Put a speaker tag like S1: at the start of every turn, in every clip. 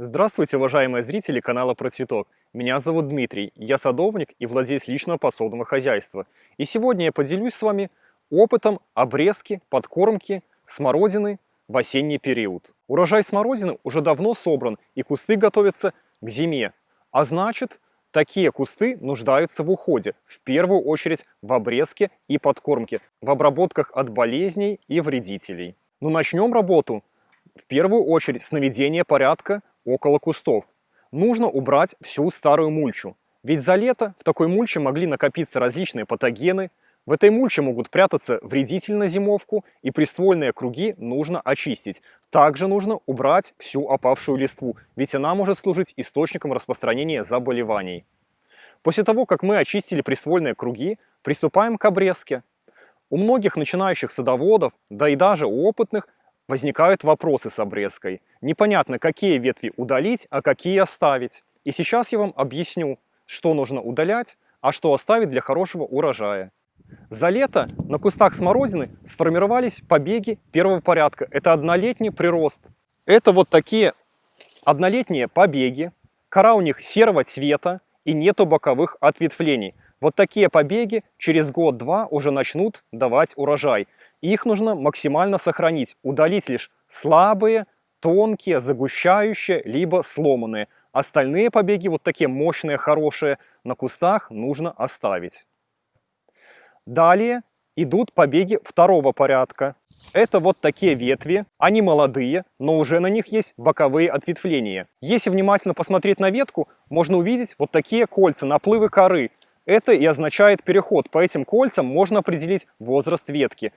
S1: Здравствуйте, уважаемые зрители канала Про Цветок. Меня зовут Дмитрий, я садовник и владелец личного подсобного хозяйства. И сегодня я поделюсь с вами опытом обрезки, подкормки смородины в осенний период. Урожай смородины уже давно собран и кусты готовятся к зиме. А значит, такие кусты нуждаются в уходе, в первую очередь в обрезке и подкормке, в обработках от болезней и вредителей. Но ну, начнем работу в первую очередь с наведения порядка около кустов. Нужно убрать всю старую мульчу. Ведь за лето в такой мульче могли накопиться различные патогены. В этой мульче могут прятаться вредители на зимовку, и приствольные круги нужно очистить. Также нужно убрать всю опавшую листву, ведь она может служить источником распространения заболеваний. После того, как мы очистили приствольные круги, приступаем к обрезке. У многих начинающих садоводов, да и даже у опытных, возникают вопросы с обрезкой. Непонятно, какие ветви удалить, а какие оставить. И сейчас я вам объясню, что нужно удалять, а что оставить для хорошего урожая. За лето на кустах смородины сформировались побеги первого порядка. Это однолетний прирост. Это вот такие однолетние побеги. Кора у них серого цвета и нету боковых ответвлений. Вот такие побеги через год-два уже начнут давать урожай. Их нужно максимально сохранить, удалить лишь слабые, тонкие, загущающие, либо сломанные. Остальные побеги, вот такие мощные, хорошие, на кустах нужно оставить. Далее идут побеги второго порядка. Это вот такие ветви, они молодые, но уже на них есть боковые ответвления. Если внимательно посмотреть на ветку, можно увидеть вот такие кольца, наплывы коры. Это и означает переход. По этим кольцам можно определить возраст ветки.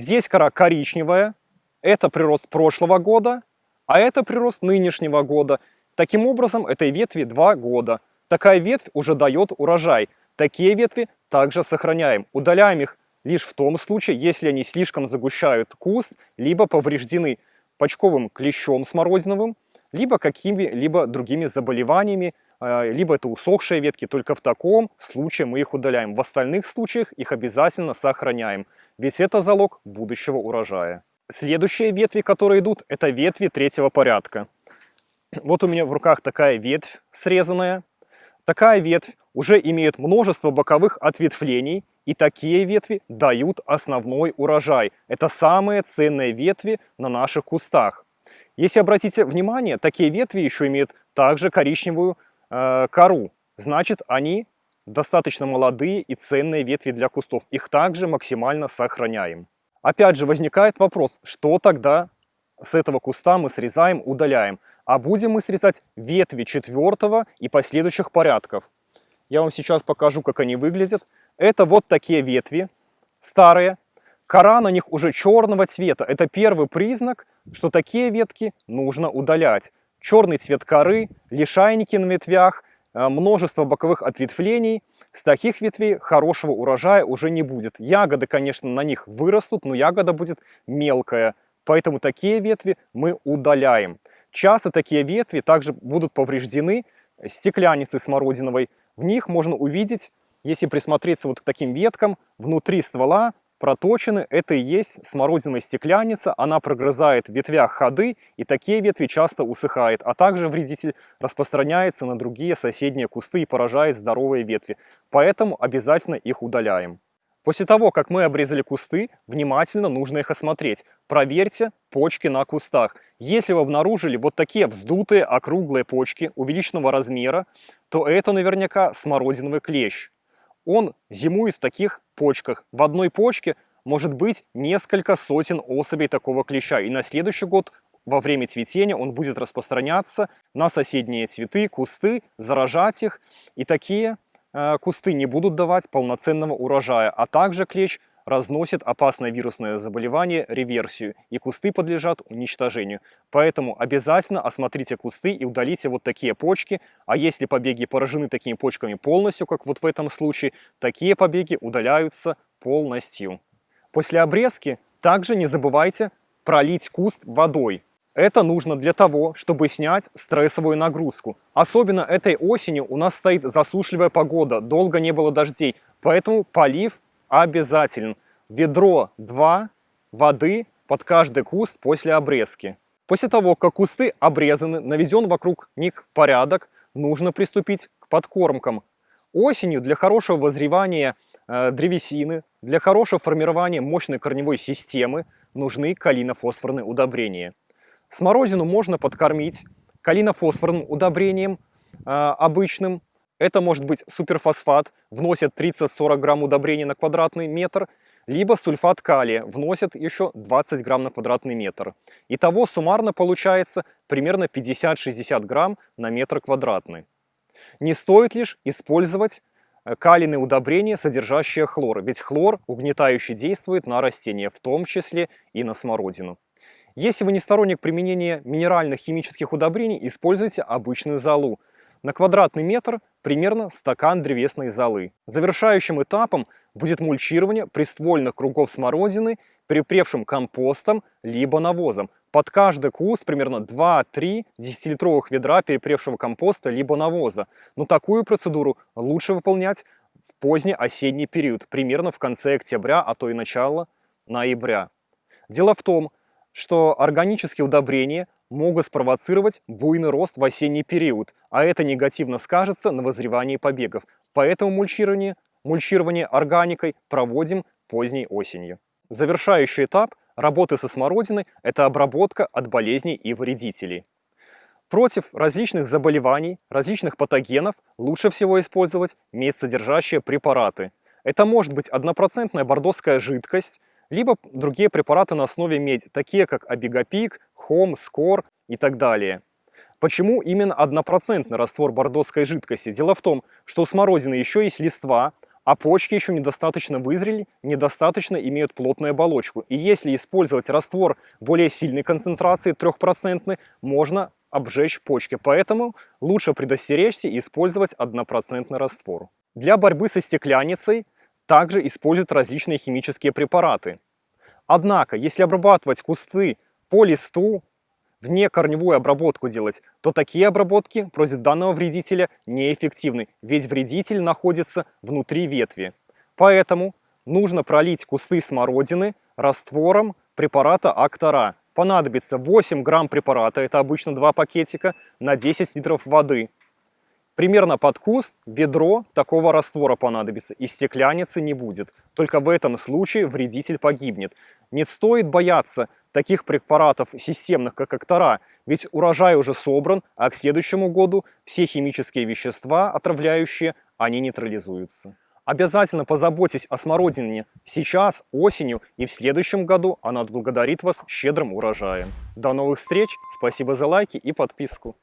S1: Здесь кора коричневая, это прирост прошлого года, а это прирост нынешнего года. Таким образом, этой ветви 2 года. Такая ветвь уже дает урожай. Такие ветви также сохраняем. Удаляем их лишь в том случае, если они слишком загущают куст, либо повреждены почковым клещом смородиновым, либо какими-либо другими заболеваниями, э, либо это усохшие ветки. Только в таком случае мы их удаляем. В остальных случаях их обязательно сохраняем ведь это залог будущего урожая. Следующие ветви, которые идут, это ветви третьего порядка. Вот у меня в руках такая ветвь срезанная. Такая ветвь уже имеет множество боковых ответвлений, и такие ветви дают основной урожай. Это самые ценные ветви на наших кустах. Если обратите внимание, такие ветви еще имеют также коричневую э, кору. Значит, они достаточно молодые и ценные ветви для кустов. Их также максимально сохраняем. Опять же возникает вопрос, что тогда с этого куста мы срезаем, удаляем. А будем мы срезать ветви четвертого и последующих порядков. Я вам сейчас покажу, как они выглядят. Это вот такие ветви, старые. Кора на них уже черного цвета. Это первый признак, что такие ветки нужно удалять. Черный цвет коры, лишайники на ветвях, Э, множество боковых ответвлений. С таких ветвей хорошего урожая уже не будет. Ягоды, конечно, на них вырастут, но ягода будет мелкая. Поэтому такие ветви мы удаляем. Часто такие ветви также будут повреждены стекляницей смородиновой. В них можно увидеть, если присмотреться вот к таким веткам, внутри ствола проточены, это и есть смородиновая стекляница, она прогрызает в ветвях ходы, и такие ветви часто усыхает, а также вредитель распространяется на другие соседние кусты и поражает здоровые ветви, поэтому обязательно их удаляем. После того, как мы обрезали кусты, внимательно нужно их осмотреть. Проверьте почки на кустах. Если вы обнаружили вот такие вздутые округлые почки увеличенного размера, то это наверняка смородиновый клещ он зимует в таких почках. В одной почке может быть несколько сотен особей такого клеща. И на следующий год во время цветения он будет распространяться на соседние цветы, кусты, заражать их. И такие э, кусты не будут давать полноценного урожая. А также клещ разносит опасное вирусное заболевание, реверсию, и кусты подлежат уничтожению. Поэтому обязательно осмотрите кусты и удалите вот такие почки, а если побеги поражены такими почками полностью, как вот в этом случае, такие побеги удаляются полностью. После обрезки также не забывайте пролить куст водой. Это нужно для того, чтобы снять стрессовую нагрузку. Особенно этой осенью у нас стоит засушливая погода, долго не было дождей, поэтому полив обязателен. Ведро 2 воды под каждый куст после обрезки. После того, как кусты обрезаны, наведен вокруг них порядок, нужно приступить к подкормкам. Осенью для хорошего возревания э, древесины, для хорошего формирования мощной корневой системы нужны калинофосфорные удобрения. Смородину можно подкормить калинофосфорным удобрением э, обычным. Это может быть суперфосфат, вносят 30-40 грамм удобрения на квадратный метр, либо сульфат калия, вносят еще 20 грамм на квадратный метр. Итого суммарно получается примерно 50-60 грамм на метр квадратный. Не стоит лишь использовать э, калийные удобрения, содержащие хлор, ведь хлор угнетающе действует на растения, в том числе и на смородину. Если вы не сторонник применения минеральных химических удобрений, используйте обычную золу. На квадратный метр примерно стакан древесной золы. Завершающим этапом будет мульчирование приствольных кругов смородины припревшим компостом либо навозом. Под каждый куст примерно 2-3 10-литровых ведра перепревшего компоста либо навоза. Но такую процедуру лучше выполнять в поздний осенний период, примерно в конце октября, а то и начало ноября. Дело в том, что органические удобрения могут спровоцировать буйный рост в осенний период, а это негативно скажется на возревании побегов. Поэтому мульчирование, мульчирование органикой проводим поздней осенью. Завершающий этап работы со смородиной – это обработка от болезней и вредителей. Против различных заболеваний, различных патогенов лучше всего использовать медсодержащие препараты. Это может быть однопроцентная бордоская жидкость, либо другие препараты на основе меди, такие как Абигапик, Хом, Скор и так далее. Почему именно однопроцентный раствор бордоской жидкости? Дело в том, что у смородины еще есть листва, а почки еще недостаточно вызрели, недостаточно имеют плотную оболочку. И если использовать раствор более сильной концентрации, 3%, можно обжечь почки. Поэтому лучше предостеречься и использовать однопроцентный раствор. Для борьбы со стекляницей также используют различные химические препараты. Однако, если обрабатывать кусты по листу, вне корневую обработку делать, то такие обработки против данного вредителя неэффективны, ведь вредитель находится внутри ветви. Поэтому нужно пролить кусты смородины раствором препарата Актора. Понадобится 8 грамм препарата, это обычно 2 пакетика, на 10 литров воды. Примерно под куст ведро такого раствора понадобится, и стекляницы не будет. Только в этом случае вредитель погибнет. Не стоит бояться таких препаратов системных, как Актора, ведь урожай уже собран, а к следующему году все химические вещества, отравляющие, они нейтрализуются. Обязательно позаботьтесь о смородине сейчас, осенью и в следующем году она отблагодарит вас щедрым урожаем. До новых встреч, спасибо за лайки и подписку.